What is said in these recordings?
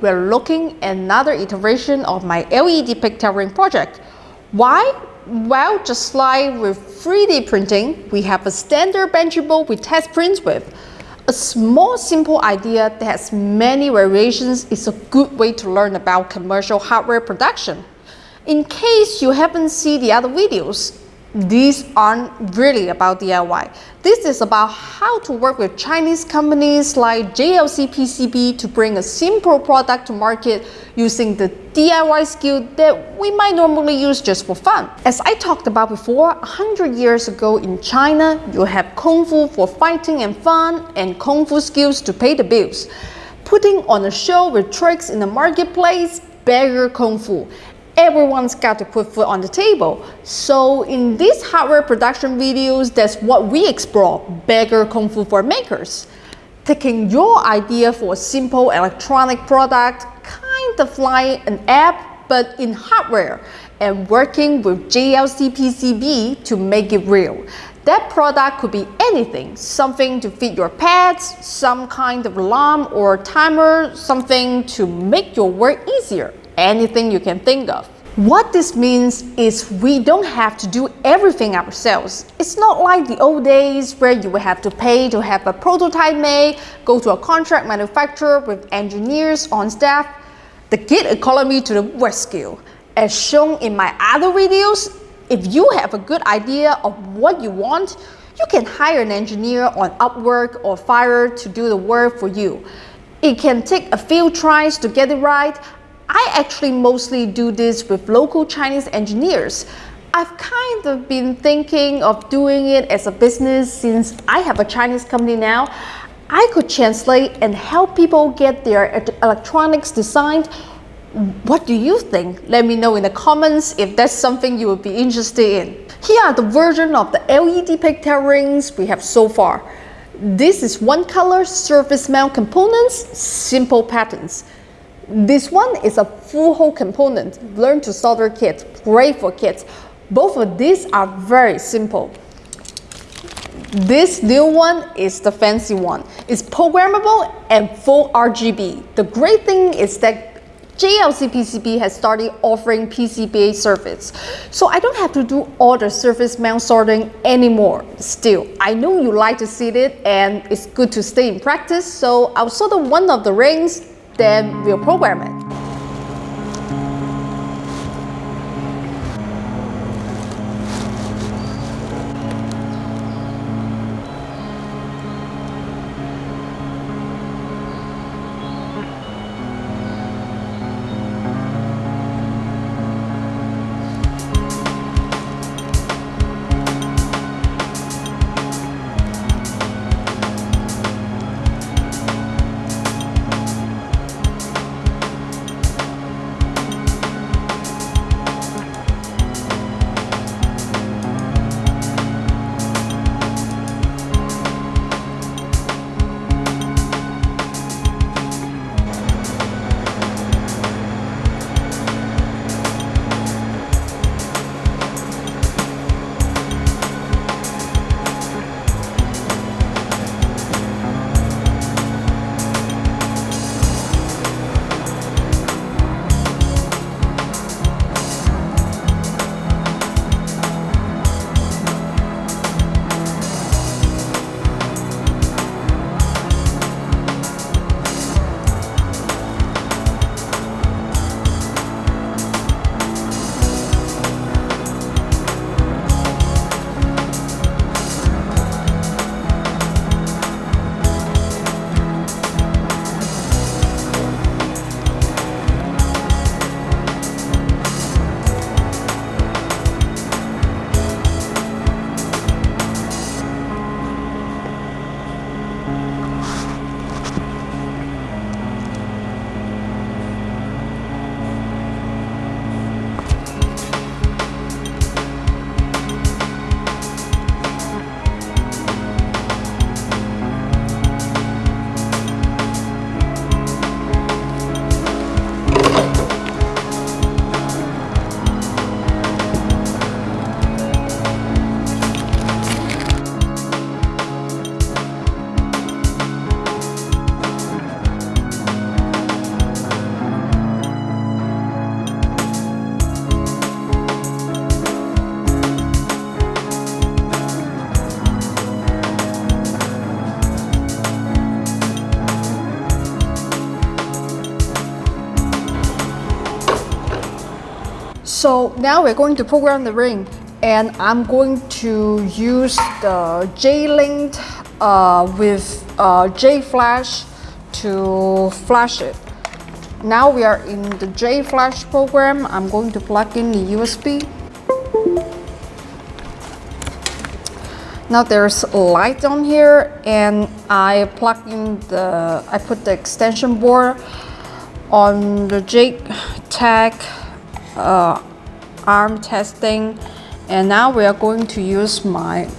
We're looking at another iteration of my LED ring project. Why? Well, just like with 3D printing, we have a standard Benchy board we test prints with. A small simple idea that has many variations is a good way to learn about commercial hardware production. In case you haven't seen the other videos, these aren't really about DIY. This is about how to work with Chinese companies like JLC PCB to bring a simple product to market using the DIY skill that we might normally use just for fun. As I talked about before, 100 years ago in China, you have Kung Fu for fighting and fun and Kung Fu skills to pay the bills. Putting on a show with tricks in the marketplace, beggar Kung Fu everyone's got to put food on the table. So in these hardware production videos, that's what we explore, beggar Kung Fu for makers. Taking your idea for a simple electronic product, kind of like an app, but in hardware, and working with JLC PCB to make it real. That product could be anything, something to feed your pets, some kind of alarm or timer, something to make your work easier anything you can think of. What this means is we don't have to do everything ourselves. It's not like the old days where you would have to pay to have a prototype made, go to a contract manufacturer with engineers on staff. The gig economy to the rescue. As shown in my other videos, if you have a good idea of what you want, you can hire an engineer on Upwork or Fiverr to do the work for you. It can take a few tries to get it right, I actually mostly do this with local Chinese engineers. I've kind of been thinking of doing it as a business since I have a Chinese company now. I could translate and help people get their electronics designed. What do you think? Let me know in the comments if that's something you would be interested in. Here are the version of the LED pigtail rings we have so far. This is one color surface mount components, simple patterns. This one is a full hole component, learn to solder kit, great for kids. Both of these are very simple. This new one is the fancy one. It's programmable and full RGB. The great thing is that JLC PCB has started offering PCBA service. So I don't have to do all the surface mount soldering anymore. Still, I know you like to see it and it's good to stay in practice. So I'll solder one of the rings then we'll program it. So now we're going to program the ring and I'm going to use the J-Link uh, with uh, J-Flash to flash it. Now we are in the J-Flash program. I'm going to plug in the USB. Now there's light on here and I plug in the, I put the extension board on the JTAG uh, arm testing and now we are going to use my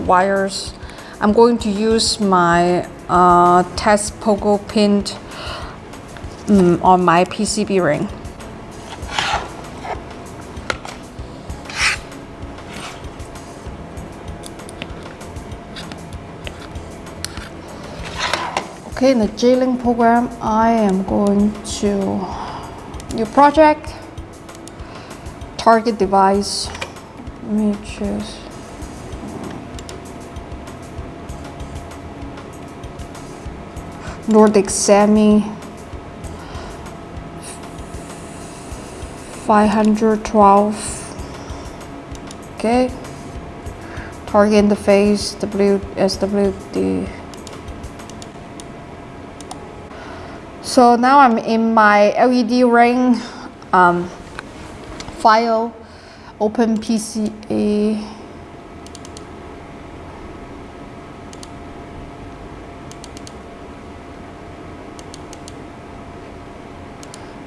wires. I'm going to use my uh, test pogo pin um, on my PCB ring. Okay, in the J-Link program, I am going to new project, target device. Let me choose. Nordic Semi 512 okay target interface WSWD So now I'm in my LED ring um, file, open PCA.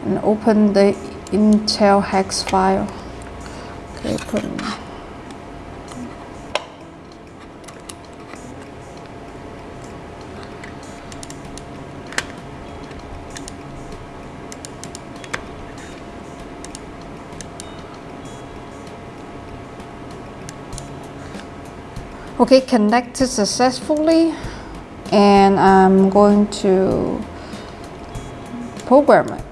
And open the Intel hex file. Okay, Okay, connected successfully and I'm going to program it.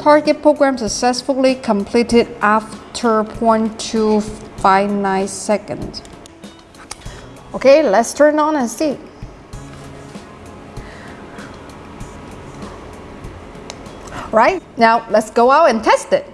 Target program successfully completed after 0.259 seconds. Okay, let's turn on and see. Right, now let's go out and test it.